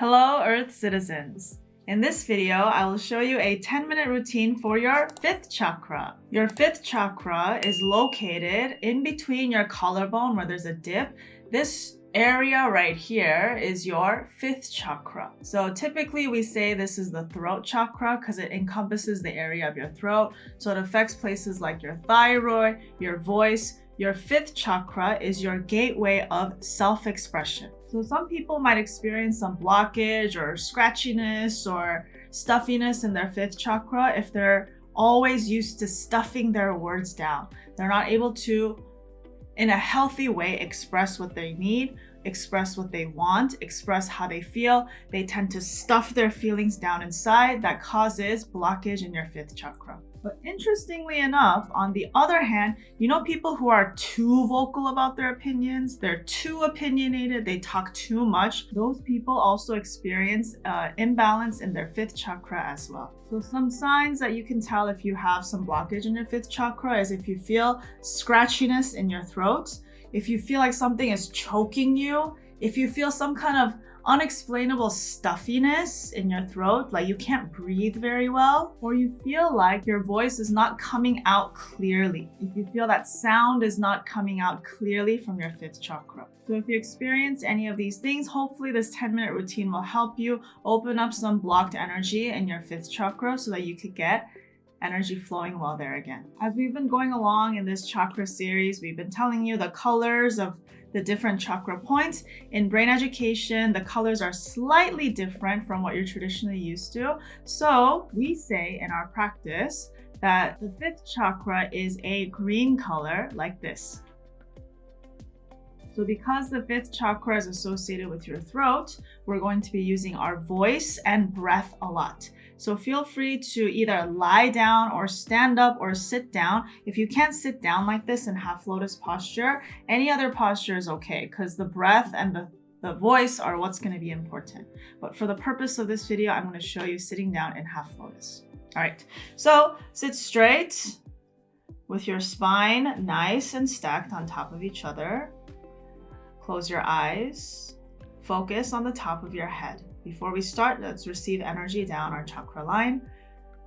Hello Earth citizens! In this video, I will show you a 10 minute routine for your fifth chakra. Your fifth chakra is located in between your collarbone where there's a dip. This area right here is your fifth chakra. So typically we say this is the throat chakra because it encompasses the area of your throat. So it affects places like your thyroid, your voice. Your fifth chakra is your gateway of self-expression. So some people might experience some blockage or scratchiness or stuffiness in their fifth chakra if they're always used to stuffing their words down. They're not able to in a healthy way express what they need, express what they want, express how they feel. They tend to stuff their feelings down inside that causes blockage in your fifth chakra. But interestingly enough, on the other hand, you know people who are too vocal about their opinions, they're too opinionated, they talk too much. Those people also experience uh, imbalance in their fifth chakra as well. So some signs that you can tell if you have some blockage in your fifth chakra is if you feel scratchiness in your throat, if you feel like something is choking you, if you feel some kind of unexplainable stuffiness in your throat, like you can't breathe very well, or you feel like your voice is not coming out clearly. If you feel that sound is not coming out clearly from your fifth chakra. So if you experience any of these things, hopefully this 10 minute routine will help you open up some blocked energy in your fifth chakra so that you could get energy flowing well there again. As we've been going along in this chakra series, we've been telling you the colors of the different chakra points. In brain education, the colors are slightly different from what you're traditionally used to. So we say in our practice that the fifth chakra is a green color like this. So because the fifth chakra is associated with your throat, we're going to be using our voice and breath a lot. So feel free to either lie down or stand up or sit down. If you can't sit down like this in half lotus posture, any other posture is okay because the breath and the the voice are what's going to be important. But for the purpose of this video, I'm going to show you sitting down in half lotus. All right, so sit straight with your spine nice and stacked on top of each other. Close your eyes. Focus on the top of your head. Before we start, let's receive energy down our chakra line.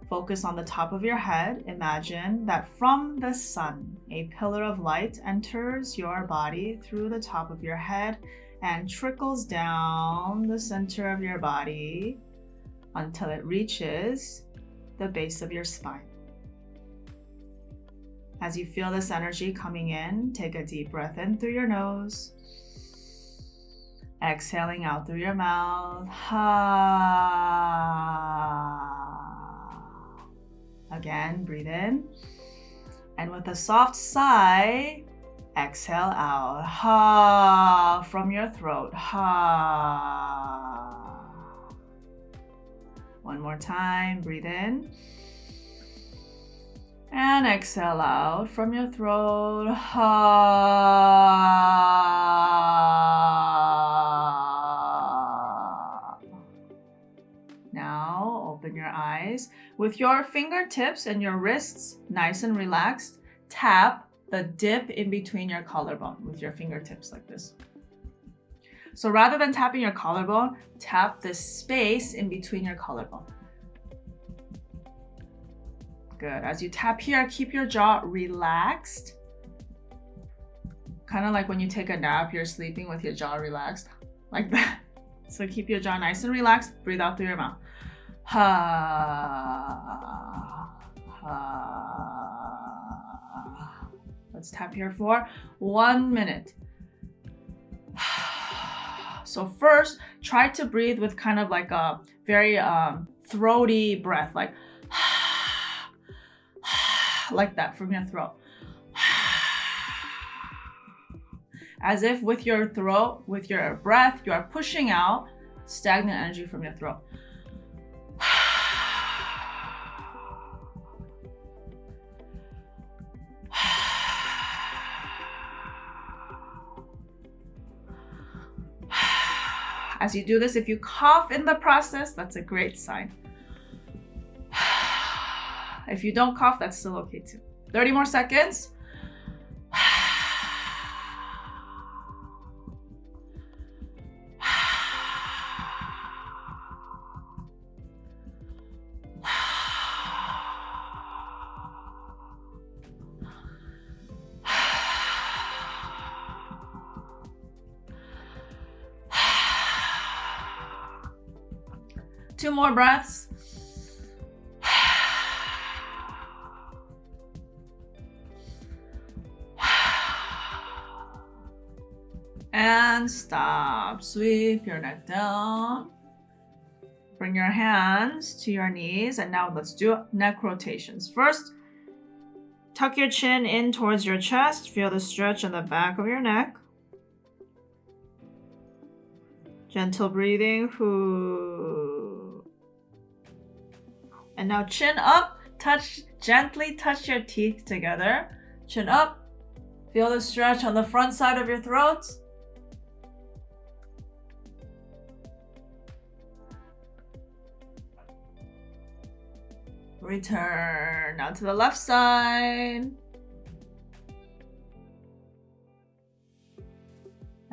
Focus on the top of your head. Imagine that from the sun, a pillar of light enters your body through the top of your head and trickles down the center of your body until it reaches the base of your spine. As you feel this energy coming in, take a deep breath in through your nose Exhaling out through your mouth. Ha. Again, breathe in. And with a soft sigh, exhale out. Ha from your throat. Ha. One more time, breathe in. And exhale out from your throat. Ha. With your fingertips and your wrists nice and relaxed, tap the dip in between your collarbone with your fingertips like this. So rather than tapping your collarbone, tap the space in between your collarbone. Good. As you tap here, keep your jaw relaxed. Kind of like when you take a nap, you're sleeping with your jaw relaxed, like that. So keep your jaw nice and relaxed. Breathe out through your mouth. Ha. Ha. Let's tap here for one minute. So first, try to breathe with kind of like a very um, throaty breath, like like that from your throat. As if with your throat, with your breath, you are pushing out stagnant energy from your throat. You do this, if you cough in the process, that's a great sign. If you don't cough, that's still okay too. 30 more seconds. More breaths. And stop. Sweep your neck down. Bring your hands to your knees. And now let's do neck rotations. First, tuck your chin in towards your chest. Feel the stretch in the back of your neck. Gentle breathing. And now chin up. Touch gently touch your teeth together. Chin up. Feel the stretch on the front side of your throat. Return. Now to the left side.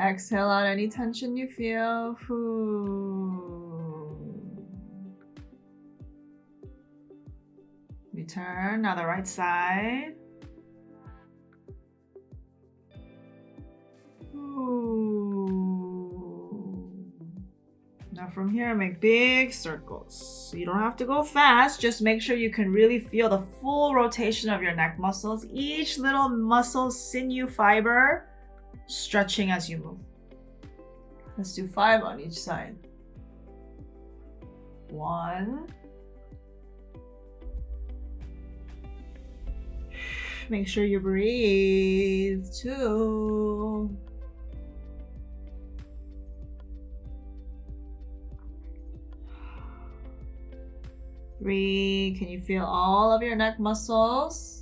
Exhale out any tension you feel. Return. Now the right side. Now from here, make big circles. You don't have to go fast. Just make sure you can really feel the full rotation of your neck muscles. Each little muscle, sinew, fiber stretching as you move. Let's do five on each side. One. Make sure you breathe. Two. Three, can you feel all of your neck muscles?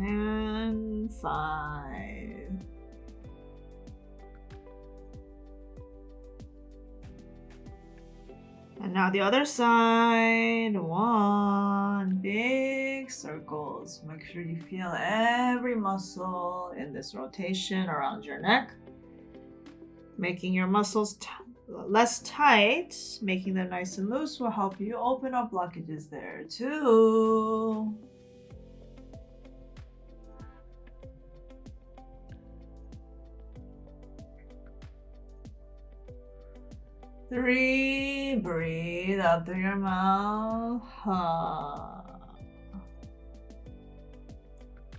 And five. And now the other side. One. Big circles. Make sure you feel every muscle in this rotation around your neck. Making your muscles less tight, making them nice and loose will help you open up blockages there too. Three, breathe out through your mouth.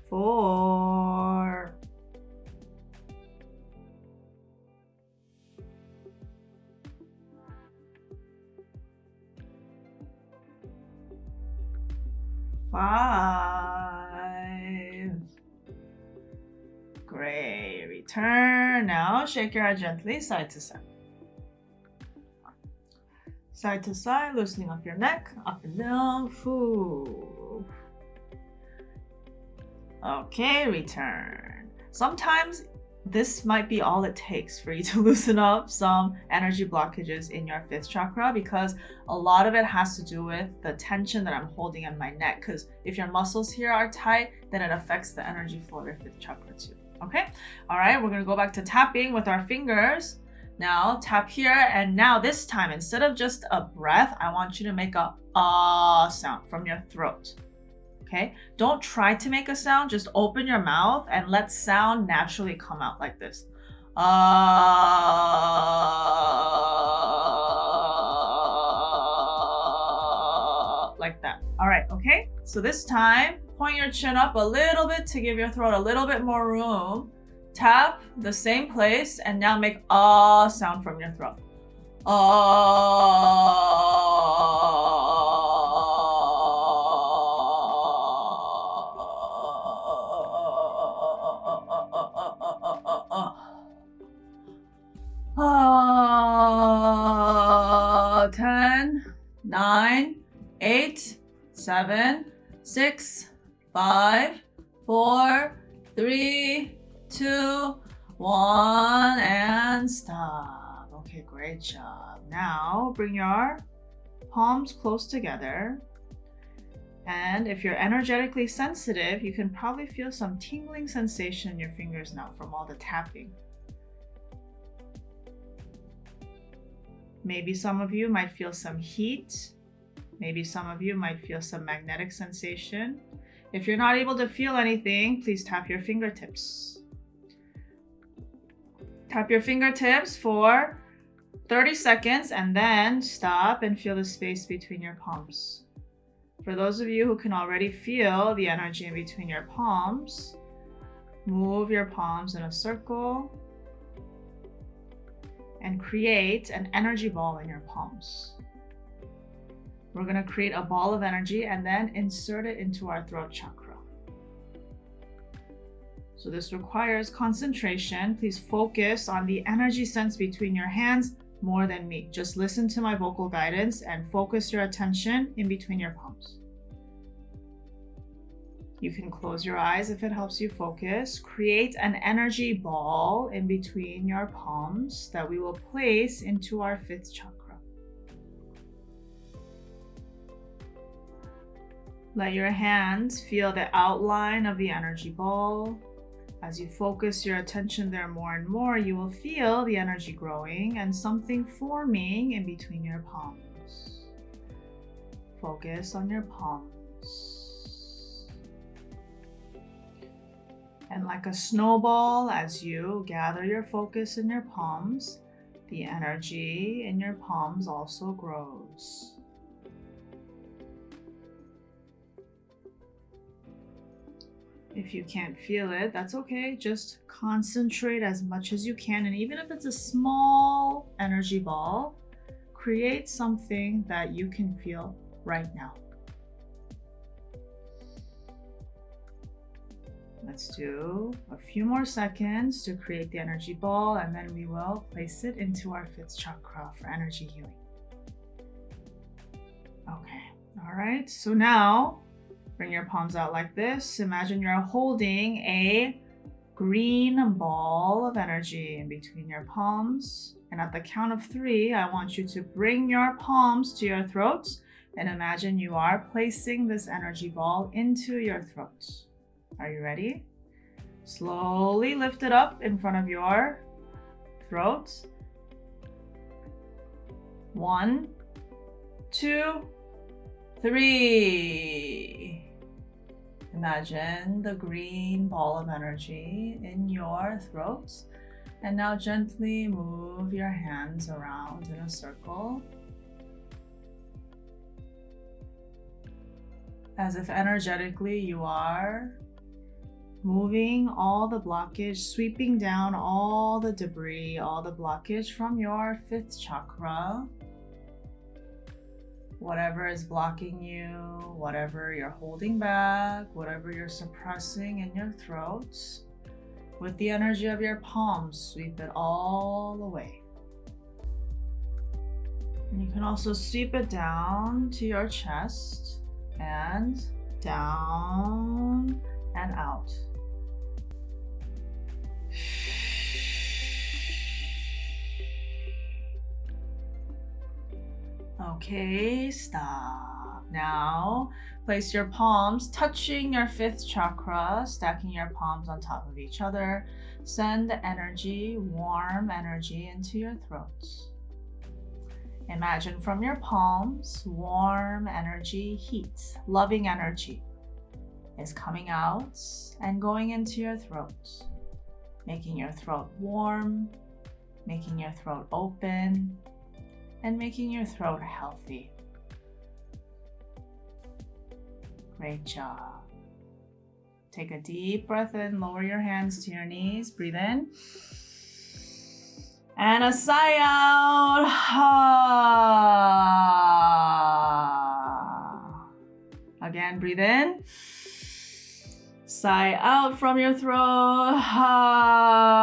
Four. Five. Great. Return. Now shake your head gently side to side. Side to side, loosening up your neck, up and down. Foo. Okay, return. Sometimes this might be all it takes for you to loosen up some energy blockages in your fifth chakra because a lot of it has to do with the tension that I'm holding in my neck. Because if your muscles here are tight, then it affects the energy flow of your fifth chakra too. Okay, all right, we're gonna go back to tapping with our fingers. Now tap here and now this time instead of just a breath, I want you to make a ah sound from your throat. Okay, don't try to make a sound, just open your mouth and let sound naturally come out like this. Ah, like that. All right, okay? So this time, point your chin up a little bit to give your throat a little bit more room. Tap the same place and now make a sound from your throat. Ah, 10, 9, 8, 7, 6, 5, 4, 3, two, one, and stop. Okay, great job. Now bring your palms close together. And if you're energetically sensitive, you can probably feel some tingling sensation in your fingers now from all the tapping. Maybe some of you might feel some heat. Maybe some of you might feel some magnetic sensation. If you're not able to feel anything, please tap your fingertips. Tap your fingertips for 30 seconds and then stop and feel the space between your palms. For those of you who can already feel the energy in between your palms, move your palms in a circle and create an energy ball in your palms. We're going to create a ball of energy and then insert it into our throat chakra. So this requires concentration. Please focus on the energy sense between your hands more than me. Just listen to my vocal guidance and focus your attention in between your palms. You can close your eyes if it helps you focus. Create an energy ball in between your palms that we will place into our fifth chakra. Let your hands feel the outline of the energy ball. As you focus your attention there more and more, you will feel the energy growing and something forming in between your palms. Focus on your palms. And like a snowball, as you gather your focus in your palms, the energy in your palms also grows. If you can't feel it, that's okay. Just concentrate as much as you can. And even if it's a small energy ball, create something that you can feel right now. Let's do a few more seconds to create the energy ball and then we will place it into our fifth chakra for energy healing. Okay, all right, so now Bring your palms out like this. Imagine you're holding a green ball of energy in between your palms. And at the count of three, I want you to bring your palms to your throat and imagine you are placing this energy ball into your throat. Are you ready? Slowly lift it up in front of your throat. One, two, three. Imagine the green ball of energy in your throat. And now gently move your hands around in a circle. As if energetically you are moving all the blockage, sweeping down all the debris, all the blockage from your fifth chakra whatever is blocking you, whatever you're holding back, whatever you're suppressing in your throat, with the energy of your palms, sweep it all away. And you can also sweep it down to your chest and down and out. Okay, stop. Now, place your palms touching your fifth chakra, stacking your palms on top of each other. Send energy, warm energy into your throat. Imagine from your palms, warm energy, heat, loving energy is coming out and going into your throat, making your throat warm, making your throat open, and making your throat healthy. Great job. Take a deep breath in, lower your hands to your knees, breathe in. And a sigh out. Again, breathe in. Sigh out from your throat. more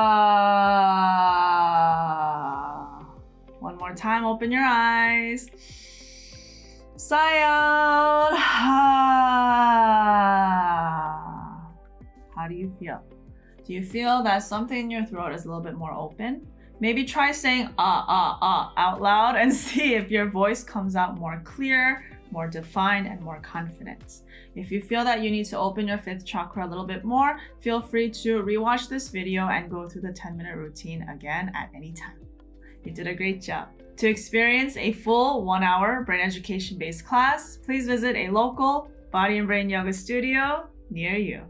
time, open your eyes. Sigh out. How do you feel? Do you feel that something in your throat is a little bit more open? Maybe try saying ah, ah, ah out loud and see if your voice comes out more clear, more defined, and more confident. If you feel that you need to open your fifth chakra a little bit more, feel free to rewatch this video and go through the 10 minute routine again at any time. You did a great job. To experience a full one hour brain education based class, please visit a local body and brain yoga studio near you.